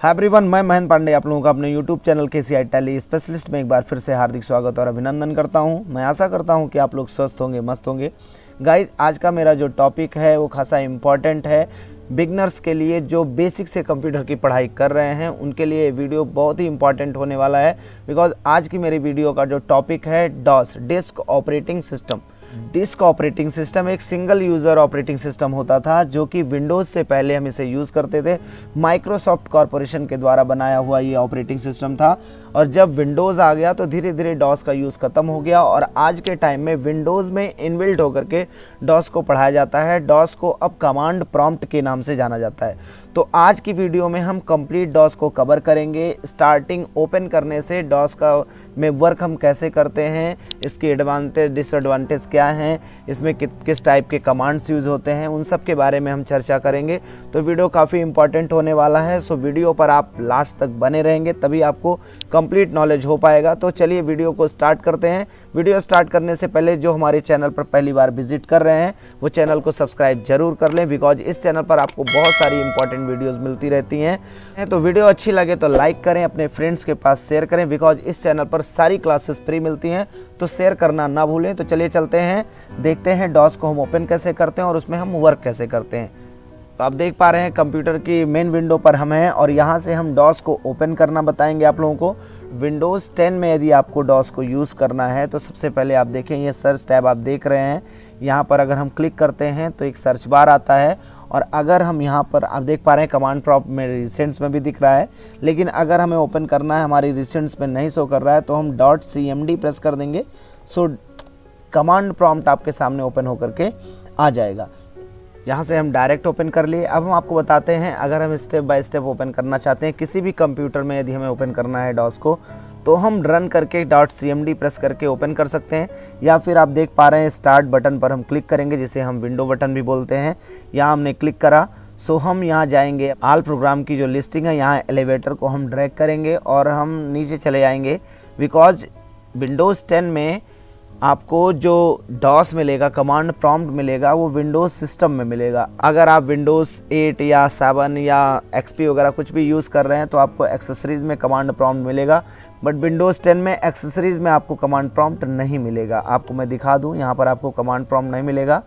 Everyone मैं महेंद्र पांडे, आप लोगों का अपने यूट्यूब चैनल के सी आई स्पेशलिस्ट में एक बार फिर से हार्दिक स्वागत और अभिनंदन करता हूँ। मैं आशा करता हूँ कि आप लोग स्वस्थ होंगे, मस्त होंगे। गाइस आज का मेरा जो टॉपिक है, वो खासा इंपॉर्टेंट है। बिगनर्स के लिए जो बेसिक से कंप्यूटर की पढ़ाई कर रहे हैं, उनके लिए वीडियो बहुत ही इंपॉर्टेंट होने वाला है बिकॉज़ आज की मेरी वीडियो का जो टॉपिक है DOS disk operating system disk operating system एक सिंगल यूज़र ऑपरेटिंग सिस्टम होता था, जो कि विंडोज़ से पहले हम इसे यूज़ करते थे। माइक्रोसॉफ्ट कॉरपोरेशन के द्वारा बनाया हुआ ये ऑपरेटिंग सिस्टम था। और जब विंडोज़ आ गया तो धीरे धीरे डॉस का यूज़ ख़त्म हो गया और आज के टाइम में विंडोज़ में इनबिल्ट होकर के डॉस को पढ़ाया जाता है। डॉस को अब कमांड प्रॉम्प्ट के नाम से जाना जाता है। तो आज की वीडियो में हम कंप्लीट डॉस को कवर करेंगे। स्टार्टिंग ओपन करने से डॉस का में वर्क हम कैसे करते हैं इसके एडवांटेज डिसएडवांटेज क्या हैं इसमें कि, किस टाइप के कमांड्स यूज़ होते हैं उन सब के बारे में हम चर्चा करेंगे। तो वीडियो काफ़ी इंपॉर्टेंट होने वाला है। सो वीडियो पर आप लास्ट तक बने रहेंगे तभी आपको कंप्लीट नॉलेज हो पाएगा। तो चलिए वीडियो को स्टार्ट करते हैं। वीडियो स्टार्ट करने से पहले जो हमारे चैनल पर पहली बार विज़िट कर रहे हैं, वो चैनल को सब्सक्राइब ज़रूर कर लें बिकॉज़ इस चैनल पर आपको बहुत सारी इंपॉर्टेंट वीडियोज़ मिलती रहती हैं। तो वीडियो अच्छी लगे तो लाइक करें, अपने फ्रेंड्स के पास शेयर करें बिकॉज़ इस चैनल पर सारी क्लासेस फ्री मिलती हैं। तो शेयर करना ना भूलें। तो चलिए चलते हैं, देखते हैं डॉस को हम ओपन कैसे करते हैं और उसमें हम वर्क कैसे करते हैं। तो आप देख पा रहे हैं कंप्यूटर की मेन विंडो पर हम हैं और यहाँ से हम डॉस को ओपन करना बताएँगे आप लोगों को। विंडोज़ 10 में यदि आपको डॉस को यूज़ करना है तो सबसे पहले आप देखें, ये सर्च टैब आप देख रहे हैं। यहाँ पर अगर हम क्लिक करते हैं तो एक सर्च बार आता है। और अगर हम यहाँ पर, आप देख पा रहे हैं कमांड प्रॉप में रिसेंट्स में भी दिख रहा है। लेकिन अगर हमें ओपन करना है, हमारी रिसेंट्स में नहीं शो कर रहा है तो हम dot C M D press कर देंगे। सो कमांड प्रॉम्प्ट आपके सामने ओपन होकर के आ जाएगा। यहाँ से हम डायरेक्ट ओपन कर लिए। अब हम आपको बताते हैं, अगर हम स्टेप बाय स्टेप ओपन करना चाहते हैं, किसी भी कंप्यूटर में यदि हमें ओपन करना है डॉस को तो हम रन करके. डॉट सीएमडी प्रेस करके ओपन कर सकते हैं, या फिर आप देख पा रहे हैं स्टार्ट बटन पर हम क्लिक करेंगे, जिसे हम विंडो बटन भी बोलते हैं। यहाँ हमने क्लिक करा सो हम यहाँ जाएँगे। आल प्रोग्राम की जो लिस्टिंग है, यहाँ एलिवेटर को हम ड्रैग करेंगे और हम नीचे चले जाएँगे बिकॉज़ विंडोज़ 10 में आपको जो डॉस मिलेगा कमांड प्रॉम्प्ट मिलेगा, वो विंडोज़ सिस्टम में मिलेगा। अगर आप विंडोज़ 8 या 7 या एक्सपी वगैरह कुछ भी यूज़ कर रहे हैं तो आपको एक्सेसरीज़ में कमांड प्रॉम्प्ट मिलेगा। बट विंडोज़ 10 में एक्सेसरीज़ में आपको कमांड प्रॉम्प्ट नहीं मिलेगा। आपको मैं दिखा दूँ, यहाँ पर आपको कमांड प्रॉम्प्ट नहीं मिलेगा।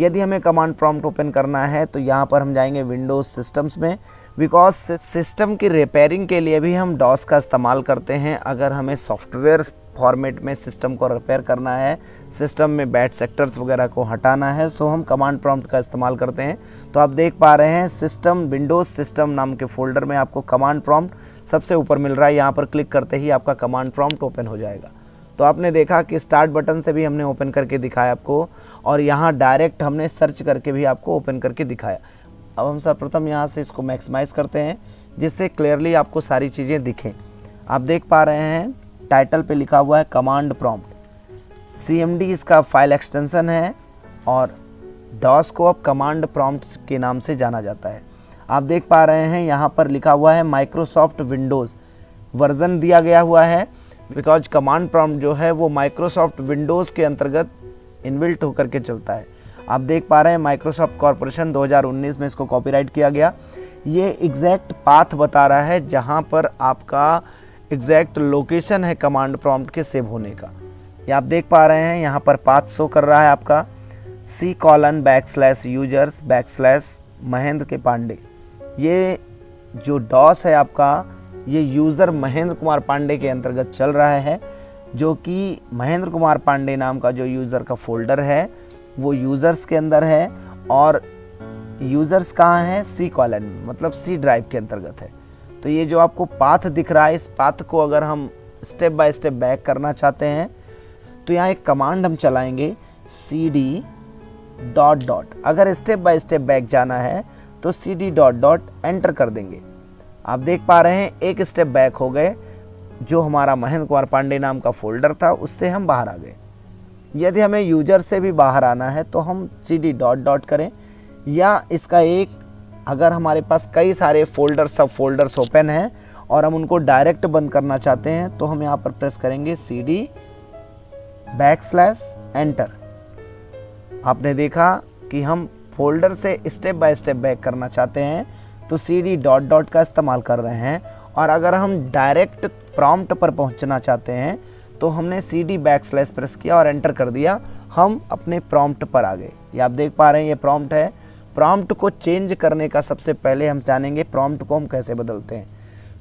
यदि हमें कमांड प्रॉम्प्ट ओपन करना है तो यहाँ पर हम जाएँगे विंडोज़ सिस्टम्स में। बिकॉज़ सिस्टम की रिपेयरिंग के लिए भी हम डॉस का इस्तेमाल करते हैं। अगर हमें सॉफ्टवेयर फॉर्मेट में सिस्टम को रिपेयर करना है। सिस्टम में बैड सेक्टर्स वगैरह को हटाना है। सो हम कमांड प्रॉम्प्ट का इस्तेमाल करते हैं। तो आप देख पा रहे हैं सिस्टम विंडोज़ सिस्टम नाम के फोल्डर में आपको कमांड प्रॉम्प्ट सबसे ऊपर मिल रहा है। यहाँ पर क्लिक करते ही आपका कमांड प्रॉम्प्ट ओपन हो जाएगा। तो आपने देखा कि स्टार्ट बटन से भी हमने ओपन करके दिखाया आपको और यहाँ डायरेक्ट हमने सर्च करके भी आपको ओपन करके दिखाया। अब हम सर्वप्रथम यहाँ से इसको मैक्सिमाइज़ करते हैं, जिससे क्लियरली आपको सारी चीज़ें दिखें। आप देख पा रहे हैं टाइटल पे लिखा हुआ है कमांड प्रॉम्प्ट। सी इसका फ़ाइल एक्सटेंशन है और डॉस को अब कमांड प्रॉम्प्ट के नाम से जाना जाता है। आप देख पा रहे हैं यहाँ पर लिखा हुआ है माइक्रोसॉफ्ट विंडोज़ वर्ज़न दिया गया हुआ है बिकॉज़ कमांड प्रॉम्प्ट जो है वो माइक्रोसॉफ्ट विंडोज़ के अंतर्गत इनबिल्ट होकर के चलता है। आप देख पा रहे हैं माइक्रोसॉफ्ट कॉरपोरेशन 2019 में इसको कॉपीराइट किया गया। ये एग्जैक्ट पाथ बता रहा है जहाँ पर आपका एग्जैक्ट लोकेशन है कमांड प्रॉम्प्ट के सेव होने का। ये आप देख पा रहे हैं, यहाँ पर पाथ शो कर रहा है आपका। C colon back slash users back slash Mahendra K Pandey. ये जो डॉस है आपका, ये यूज़र महेंद्र कुमार पांडे के अंतर्गत चल रहा है, जो कि महेंद्र कुमार पांडे नाम का जो यूज़र का फोल्डर है, वो यूज़र्स के अंदर है और यूज़र्स कहाँ हैं? सी कॉलन मतलब सी ड्राइव के अंतर्गत है। तो ये जो आपको पाथ दिख रहा है, इस पाथ को अगर हम स्टेप बाय स्टेप बैक करना चाहते हैं तो यहाँ एक कमांड हम चलाएँगे सी डी डॉट डॉट अगर स्टेप बाय स्टेप बैक जाना है तो C D dot dot enter कर देंगे। आप देख पा रहे हैं, एक स्टेप बैक हो गए, जो हमारा महेंद्र कुमार पांडे नाम का फोल्डर था, उससे हम बाहर आ गए। यदि हमें यूज़र से भी बाहर आना है तो हम सी डी डॉट डॉट करें, या इसका एक अगर हमारे पास कई सारे फोल्डर, सब फोल्डर्स ओपन हैं और हम उनको डायरेक्ट बंद करना चाहते हैं तो हम यहाँ पर प्रेस करेंगे C D back slash enter आपने देखा कि हम फोल्डर से स्टेप बाय स्टेप बैक करना चाहते हैं तो सी डी डॉट डॉट का इस्तेमाल कर रहे हैं। और अगर हम डायरेक्ट प्रॉम्प्ट पर पहुँचना चाहते हैं तो हमने C D back slash press किया और एंटर कर दिया। हम अपने प्रॉम्प्ट पर आ गए। ये आप देख पा रहे हैं, ये प्रॉम्प्ट है। प्रॉम्प्ट को चेंज करने का सबसे पहले हम जानेंगे प्रॉम्प्ट को हम कैसे बदलते हैं।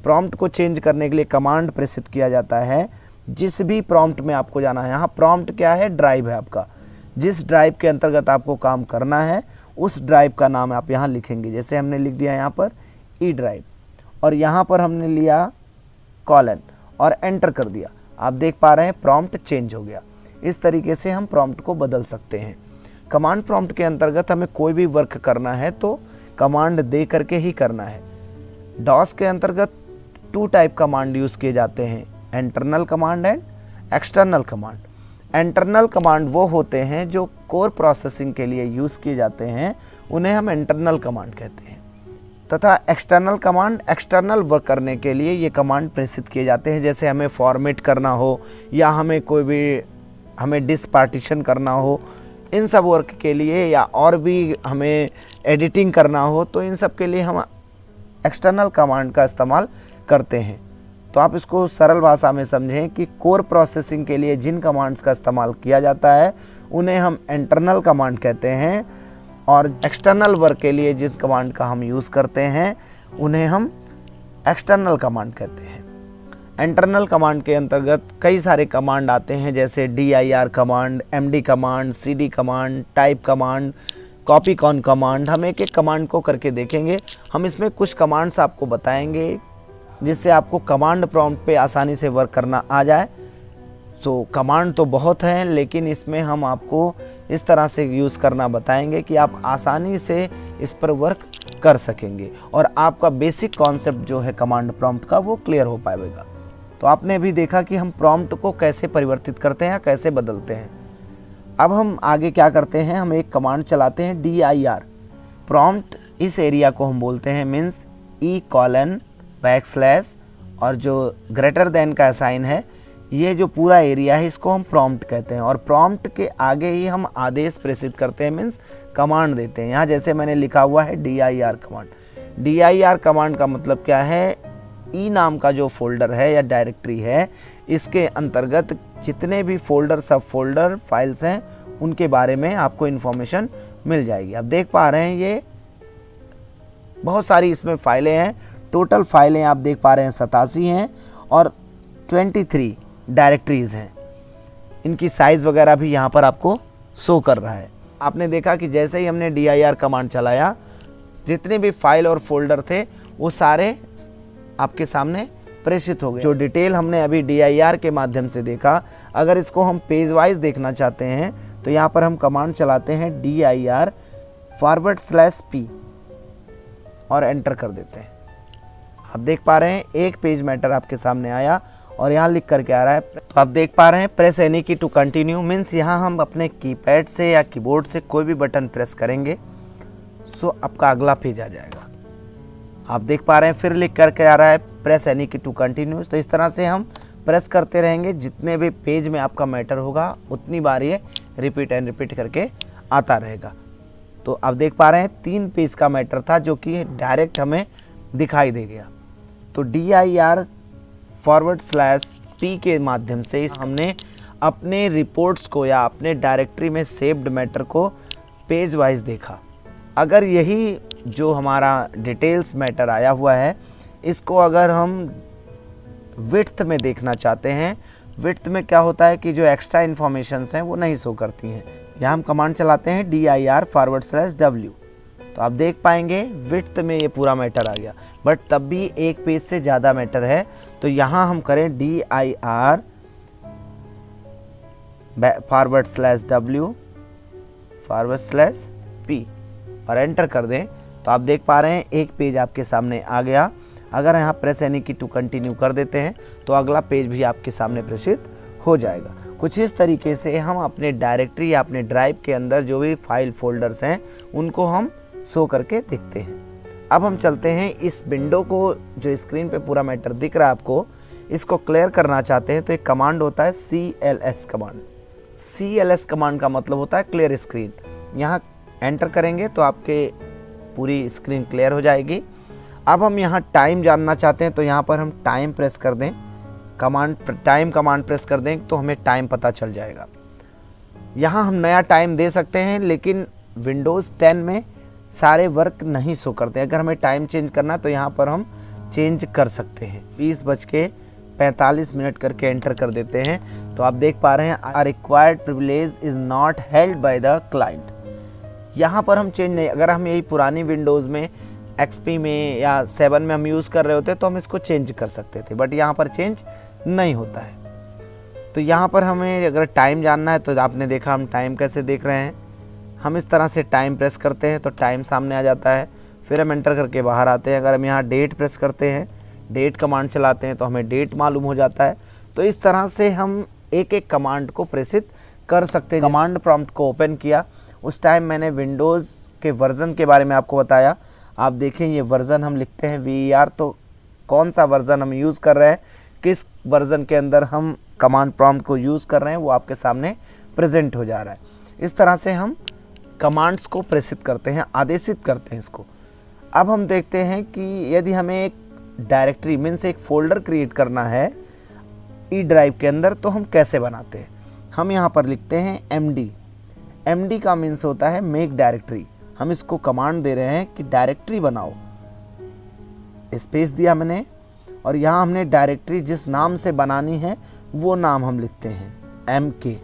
प्रॉम्प्ट को चेंज करने के लिए कमांड प्रेषित किया जाता है। जिस भी प्रॉम्प्ट में आपको जाना है, यहाँ प्रॉम्प्ट क्या है? ड्राइव है आपका। जिस ड्राइव के अंतर्गत आपको काम करना है, उस ड्राइव का नाम आप यहाँ लिखेंगे। जैसे हमने लिख दिया यहाँ पर ई ड्राइव और यहाँ पर हमने लिया कॉलन और एंटर कर दिया। आप देख पा रहे हैं प्रॉम्प्ट चेंज हो गया। इस तरीके से हम प्रॉम्प्ट को बदल सकते हैं। कमांड प्रॉम्प्ट के अंतर्गत हमें कोई भी वर्क करना है तो कमांड दे करके ही करना है। डॉस के अंतर्गत टू टाइप कमांड यूज़ किए जाते हैं, internal command and external command. Internal command वो होते हैं जो कोर प्रोसेसिंग के लिए यूज़ किए जाते हैं, उन्हें हम इंटरनल कमांड कहते हैं। तथा एक्सटर्नल कमांड, एक्सटर्नल वर्क करने के लिए ये कमांड प्रेषित किए जाते हैं, जैसे हमें फॉर्मेट करना हो, या हमें कोई भी, हमें डिस पार्टीशन करना हो इन सब वर्क के लिए या और भी हमें एडिटिंग करना हो तो इन सब के लिए हम एक्सटर्नल कमांड का इस्तेमाल करते हैं। तो आप इसको सरल भाषा में समझें कि कोर प्रोसेसिंग के लिए जिन कमांड्स का इस्तेमाल किया जाता है, उन्हें हम इंटरनल कमांड कहते हैं और एक्सटर्नल वर्क के लिए जिस कमांड का हम यूज़ करते हैं, उन्हें हम एक्सटर्नल कमांड कहते हैं। इंटरनल कमांड के अंतर्गत कई सारे कमांड आते हैं, जैसे D I R command M D command C D command type command copy con command हम एक एक कमांड को करके देखेंगे। हम इसमें कुछ कमांड्स आपको बताएँगे, जिससे आपको कमांड प्रॉम्प्ट पे आसानी से वर्क करना आ जाए। तो कमांड तो बहुत हैं, लेकिन इसमें हम आपको इस तरह से यूज़ करना बताएँगे कि आप आसानी से इस पर वर्क कर सकेंगे। और आपका बेसिक कॉन्सेप्ट जो है कमांड प्रॉम्प्ट का, वो क्लियर हो पाएगा। तो आपने अभी देखा कि हम प्रॉम्प्ट को कैसे परिवर्तित करते हैं कैसे बदलते हैं। अब हम आगे क्या करते हैं, हम एक कमांड चलाते हैं डी आई आर प्रॉम्प्ट इस एरिया को हम बोलते हैं means E colon back slash और जो ग्रेटर देन का साइन है, ये जो पूरा एरिया है, इसको हम प्रॉम्प्ट कहते हैं। और प्रॉम्प्ट के आगे ही हम आदेश प्रेषित करते हैं मीन्स कमांड देते हैं। यहाँ जैसे मैंने लिखा हुआ है D I R command D I R command का मतलब क्या है? ई नाम का जो फोल्डर है या डायरेक्टरी है, इसके अंतर्गत जितने भी फोल्डर, सब फोल्डर फाइल्स हैं, उनके बारे में आपको इन्फॉर्मेशन मिल जाएगी। आप देख पा रहे हैं, ये बहुत सारी इसमें फाइलें हैं। टोटल फाइलें आप देख पा रहे हैं, सतासी हैं और 23 डायरेक्टरीज हैं। इनकी साइज़ वगैरह भी यहाँ पर आपको शो कर रहा है। आपने देखा कि जैसे ही हमने डीआईआर कमांड चलाया, जितने भी फ़ाइल और फोल्डर थे, वो सारे आपके सामने प्रेषित हो गए जो डिटेल हमने अभी डीआईआर के माध्यम से देखा, अगर इसको हम पेज वाइज देखना चाहते हैं तो यहाँ पर हम कमांड चलाते हैं D I R forward slash P और एंटर कर देते हैं। आप देख पा रहे हैं, एक पेज मैटर आपके सामने आया और यहाँ लिख करके आ रहा है। तो आप देख पा रहे हैं press any key to continue means यहाँ हम अपने कीपैड से या कीबोर्ड से कोई भी बटन प्रेस करेंगे सो आपका अगला पेज आ जाएगा। आप देख पा रहे हैं, फिर लिख करके आ रहा है press any key to continue तो इस तरह से हम प्रेस करते रहेंगे, जितने भी पेज में आपका मैटर होगा, उतनी बार ये रिपीट एंड रिपीट करके आता रहेगा। तो आप देख पा रहे हैं, तीन पेज का मैटर था, जो कि डायरेक्ट हमें दिखाई दे गया। तो D I R forward slash P के माध्यम से इस हमने अपने रिपोर्ट्स को या अपने डायरेक्टरी में सेव्ड मैटर को पेज वाइज देखा। अगर यही जो हमारा डिटेल्स मैटर आया हुआ है, इसको अगर हम विथ में देखना चाहते हैं विथ में क्या होता है कि जो एक्स्ट्रा इन्फॉर्मेशन हैं, वो नहीं शो करती हैं। यहाँ हम कमांड चलाते हैं D I R forward slash W तो आप देख पाएँगे विथ में ये पूरा मैटर आ गया। बट तब भी एक पेज से ज़्यादा मैटर है। तो यहाँ हम करें D I R forward slash W forward slash P और एंटर कर दें। तो आप देख पा रहे हैं, एक पेज आपके सामने आ गया। अगर यहाँ press any key to continue कर देते हैं तो अगला पेज भी आपके सामने प्रेषित हो जाएगा। कुछ इस तरीके से हम अपने डायरेक्टरी या अपने ड्राइव के अंदर जो भी फ़ाइल फोल्डर्स हैं, उनको हम शो करके देखते हैं। अब हम चलते हैं इस विंडो को, जो स्क्रीन पे पूरा मैटर दिख रहा है आपको, इसको क्लियर करना चाहते हैं। तो एक कमांड होता है C L S command C L S command का मतलब होता है क्लियर स्क्रीन यहाँ एंटर करेंगे तो आपके पूरी स्क्रीन क्लियर हो जाएगी। अब हम यहाँ टाइम जानना चाहते हैं तो यहाँ पर हम टाइम प्रेस कर दें। कमांड टाइम कमांड प्रेस कर दें तो हमें टाइम पता चल जाएगा। यहाँ हम नया टाइम दे सकते हैं, लेकिन विंडोज़ 10 में सारे वर्क नहीं शो करते। अगर हमें टाइम चेंज करना तो यहाँ पर हम चेंज कर सकते हैं। बीस बज के पैंतालीस मिनट करके एंटर कर देते हैं। तो आप देख पा रहे हैं are required privilege is not held by the client यहाँ पर हम चेंज नहीं, अगर हम यही पुरानी विंडोज़ में एक्सपी में या सेवन में हम यूज़ कर रहे होते तो हम इसको चेंज कर सकते थे, बट यहाँ पर चेंज नहीं होता है। तो यहाँ पर हमें अगर टाइम जानना है तो आपने देखा हम टाइम कैसे देख रहे हैं। हम इस तरह से टाइम प्रेस करते हैं तो टाइम सामने आ जाता है, फिर हम एंटर करके बाहर आते हैं। अगर हम यहाँ डेट प्रेस करते हैं, डेट कमांड चलाते हैं तो हमें डेट मालूम हो जाता है। तो इस तरह से हम एक एक कमांड को प्रेसित कर सकते हैं। कमांड प्रॉम्प्ट को ओपन किया। उस टाइम मैंने विंडोज़ के वर्ज़न के बारे में आपको बताया। आप देखें, ये वर्ज़न हम लिखते हैं। वी e तो कौन सा वर्ज़न हम यूज़ कर रहे हैं? किस वर्ज़न के अंदर हम कमांड प्रॉम्प्ट को यूज़ कर रहे हैं, वो आपके सामने प्रेजेंट हो जा रहा है। इस तरह से हम कमांड्स को प्रेषित करते हैं, आदेशित करते हैं इसको। अब हम देखते हैं कि यदि हमें एक डायरेक्टरी मीन्स एक फोल्डर क्रिएट करना है ई ड्राइव के अंदर तो हम कैसे बनाते हैं? हम यहाँ पर लिखते हैं एम डी एम डी का मीन्स होता है मेक डायरेक्टरी हम इसको कमांड दे रहे हैं कि डायरेक्टरी बनाओ। स्पेस दिया मैंने और यहाँ हमने डायरेक्टरी जिस नाम से बनानी है, वो नाम हम लिखते हैं एम के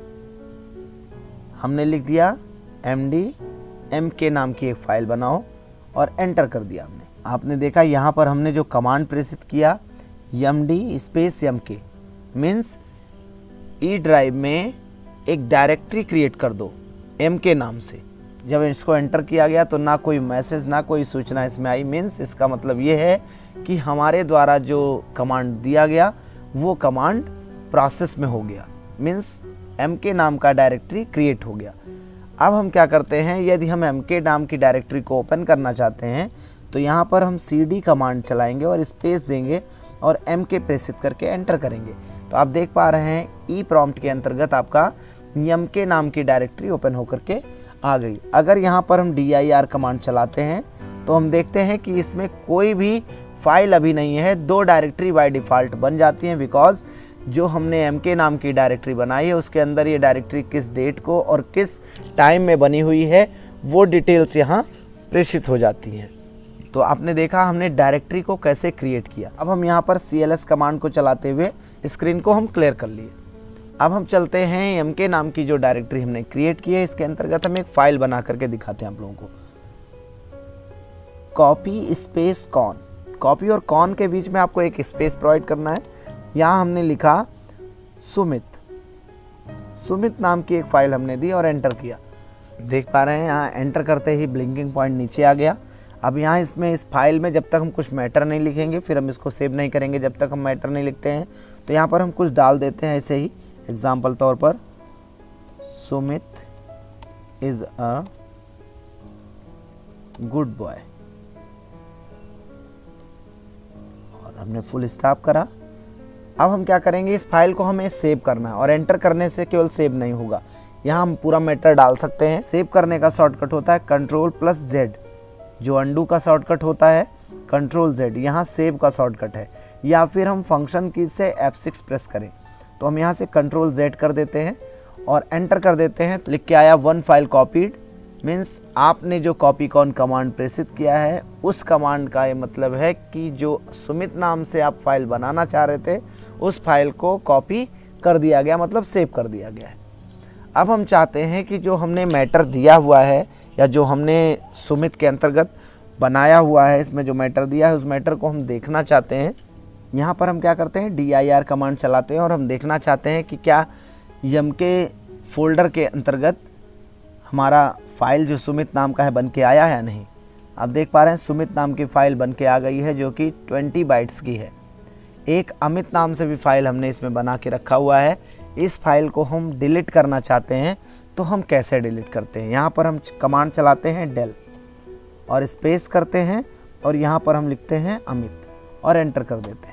हमने लिख दिया एम डी एम के नाम की एक फ़ाइल बनाओ और एंटर कर दिया हमने। आपने देखा यहाँ पर हमने जो कमांड प्रेषित किया एम डी स्पेस एम के मीन्स ई ड्राइव में एक डायरेक्टरी क्रिएट कर दो एम के नाम से। जब इसको एंटर किया गया तो ना कोई मैसेज ना कोई सूचना इसमें आई। मीन्स इसका मतलब ये है कि हमारे द्वारा जो कमांड दिया गया, वो कमांड प्रोसेस में हो गया। मीन्स एम के नाम का डायरेक्टरी क्रिएट हो गया। अब हम क्या करते हैं, यदि हम एम के नाम की डायरेक्टरी को ओपन करना चाहते हैं तो यहाँ पर हम सी डी कमांड चलाएँगे और स्पेस देंगे और एम के प्रेसित करके एंटर करेंगे। तो आप देख पा रहे हैं ई e प्रॉम्प्ट के अंतर्गत आपका एम के नाम की डायरेक्टरी ओपन होकर के आ गई। अगर यहाँ पर हम डी आई आर कमांड चलाते हैं तो हम देखते हैं कि इसमें कोई भी फ़ाइल अभी नहीं है। दो डायरेक्टरी बाय डिफ़ॉल्ट बन जाती हैं बिकॉज़ जो हमने एम के नाम की डायरेक्टरी बनाई है, उसके अंदर ये डायरेक्टरी किस डेट को और किस टाइम में बनी हुई है, वो डिटेल्स यहाँ प्रेषित हो जाती हैं। तो आपने देखा हमने डायरेक्टरी को कैसे क्रिएट किया। अब हम यहाँ पर सीएलएस कमांड को चलाते हुए स्क्रीन को हम क्लियर कर लिए। अब हम चलते हैं एम के नाम की जो डायरेक्टरी हमने क्रिएट की है, इसके अंतर्गत हम एक फ़ाइल बना करके दिखाते हैं आप लोगों को। कॉपी स्पेस कॉन कॉपी और कॉन के बीच में आपको एक स्पेस प्रोवाइड करना है। यहाँ हमने लिखा सुमित सुमित नाम की एक फ़ाइल हमने दी और एंटर किया। देख पा रहे हैं, यहाँ एंटर करते ही ब्लिंकिंग पॉइंट नीचे आ गया। अब यहाँ इसमें, इस फ़ाइल में जब तक हम कुछ मैटर नहीं लिखेंगे, फिर हम इसको सेव नहीं करेंगे। जब तक हम मैटर नहीं लिखते हैं तो यहाँ पर हम कुछ डाल देते हैं ऐसे ही। एग्ज़ाम्पल तौर पर Sumit is a good boy और हमने फुल स्टॉप करा। अब हम क्या करेंगे? इस फ़ाइल को हमें सेव करना है और एंटर करने से केवल सेव नहीं होगा। यहाँ हम पूरा मैटर डाल सकते हैं। सेव करने का शॉर्टकट होता है कंट्रोल प्लस जेड जो अंडू का शॉर्टकट होता है कंट्रोल जेड यहाँ सेव का शॉर्टकट है। या फिर हम फ़ंक्शन की से F6 प्रेस करें। तो हम यहाँ से कंट्रोल जेड कर देते हैं और एंटर कर देते हैं। तो लिख के आया वन फ़ाइल कॉपीड मीन्स आपने जो कॉपी कॉन कमांड प्रेषित किया है, उस कमांड का ये मतलब है कि जो सुमित नाम से आप फ़ाइल बनाना चाह रहे थे, उस फ़ाइल को कॉपी कर दिया गया मतलब सेव कर दिया गया है। अब हम चाहते हैं कि जो हमने मैटर दिया हुआ है, या जो हमने सुमित के अंतर्गत बनाया हुआ है, इसमें जो मैटर दिया है, उस मैटर को हम देखना चाहते हैं। यहाँ पर हम क्या करते हैं? आर कमांड चलाते हैं और हम देखना चाहते हैं कि क्या यम के फोल्डर के अंतर्गत हमारा फ़ाइल जो सुमित नाम का है बन के आया है या नहीं? आप देख पा रहे हैं सुमित नाम की फ़ाइल बन के आ गई है जो कि 20 बाइट्स की है। एक अमित नाम से भी फ़ाइल हमने इसमें बना के रखा हुआ है। इस फ़ाइल को हम डिलीट करना चाहते हैं तो हम कैसे डिलीट करते हैं? यहाँ पर हम कमांड चलाते हैं डेल और स्पेस करते हैं और यहाँ पर हम लिखते हैं अमित और एंटर कर देते हैं।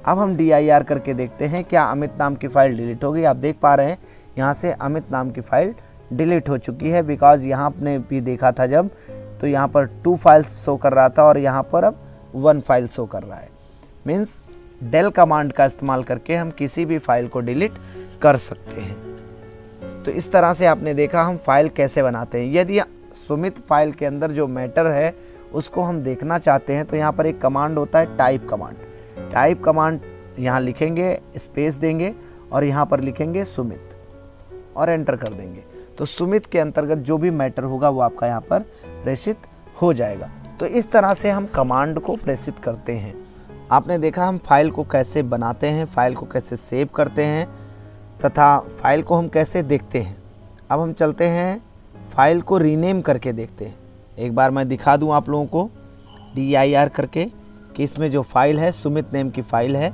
अब हम डी करके देखते हैं क्या अमित नाम की फ़ाइल डिलीट हो गई। आप देख पा रहे हैं, यहाँ से अमित नाम की फ़ाइल डिलीट हो चुकी है बिकॉज़ यहाँ आपने भी देखा था जब तो यहाँ पर टू फाइल्स शो कर रहा था और यहाँ पर अब वन फ़ाइल शो कर रहा है। मीन्स डेल कमांड का इस्तेमाल करके हम किसी भी फ़ाइल को डिलीट कर सकते हैं। तो इस तरह से आपने देखा हम फ़ाइल कैसे बनाते हैं। यदि सुमित फ़ाइल के अंदर जो मैटर है, उसको हम देखना चाहते हैं तो यहाँ पर एक कमांड होता है टाइप कमांड टाइप कमांड यहाँ लिखेंगे स्पेस देंगे और यहाँ पर लिखेंगे सुमित और एंटर कर देंगे। तो सुमित के अंतर्गत जो भी मैटर होगा वो आपका यहाँ पर प्रेषित हो जाएगा। तो इस तरह से हम कमांड को प्रेषित करते हैं। आपने देखा हम फ़ाइल को कैसे बनाते हैं फ़ाइल को कैसे सेव करते हैं, तथा फ़ाइल को हम कैसे देखते हैं। अब हम चलते हैं फ़ाइल को रीनेम करके देखते हैं। एक बार मैं दिखा दूँ आप लोगों को डी आई आर करके। कि इसमें जो फ़ाइल है सुमित नेम की फ़ाइल है,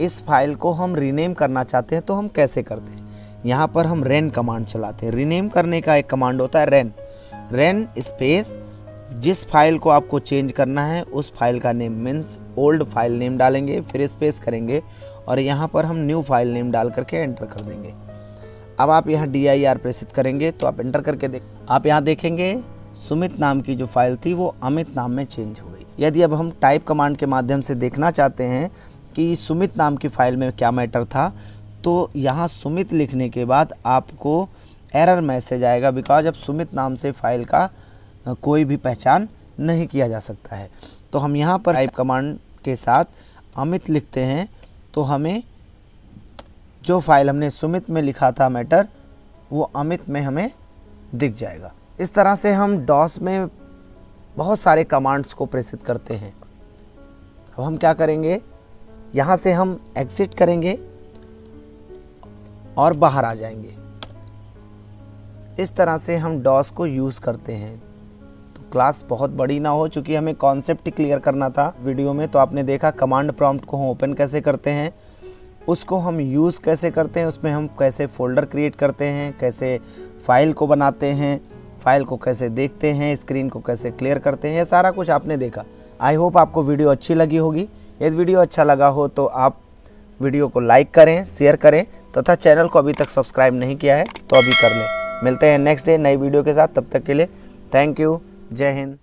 इस फ़ाइल को हम रीनेम करना चाहते हैं तो हम कैसे करते हैं? यहाँ पर हम रेन कमांड चलाते हैं। रीनेम करने का एक कमांड होता है रेन रेन स्पेस जिस फ़ाइल को आपको चेंज करना है, उस फ़ाइल का name means old file name डालेंगे, फिर स्पेस करेंगे और यहाँ पर हम न्यू फ़ाइल नेम डाल करके एंटर कर देंगे। अब आप यहाँ डी आई आर प्रेसित करेंगे तो आप एंटर करके देख आप यहाँ देखेंगे सुमित नाम की जो फ़ाइल थी वो अमित नाम में चेंज हो यदि अब हम टाइप कमांड के माध्यम से देखना चाहते हैं कि सुमित नाम की फ़ाइल में क्या मैटर था तो यहाँ सुमित लिखने के बाद आपको एरर मैसेज आएगा बिकॉज़ अब सुमित नाम से फ़ाइल का कोई भी पहचान नहीं किया जा सकता है। तो हम यहाँ पर टाइप कमांड के साथ अमित लिखते हैं तो हमें जो फ़ाइल हमने सुमित में लिखा था मैटर वो अमित में हमें दिख जाएगा। इस तरह से हम डॉस में बहुत सारे कमांड्स को प्रेषित करते हैं। अब हम क्या करेंगे? यहाँ से हम एग्ज़िट करेंगे और बाहर आ जाएँगे। इस तरह से हम डॉस को यूज़ करते हैं। तो क्लास बहुत बड़ी ना हो, चूँकि हमें कॉन्सेप्ट क्लियर करना था वीडियो में तो आपने देखा कमांड प्रॉम्प्ट को हम ओपन कैसे करते हैं, उसको हम यूज़ कैसे करते हैं, उसमें हम कैसे फ़ोल्डर क्रिएट करते हैं, कैसे फ़ाइल को बनाते हैं फ़ाइल को कैसे देखते हैं, स्क्रीन को कैसे क्लियर करते हैं, ये सारा कुछ आपने देखा। आई होप आपको वीडियो अच्छी लगी होगी। यदि वीडियो अच्छा लगा हो तो आप वीडियो को लाइक करें, शेयर करें, तथा चैनल को अभी तक सब्सक्राइब नहीं किया है तो अभी कर लें। मिलते हैं नेक्स्ट डे नई वीडियो के साथ। तब तक के लिए थैंक यू जय हिंद।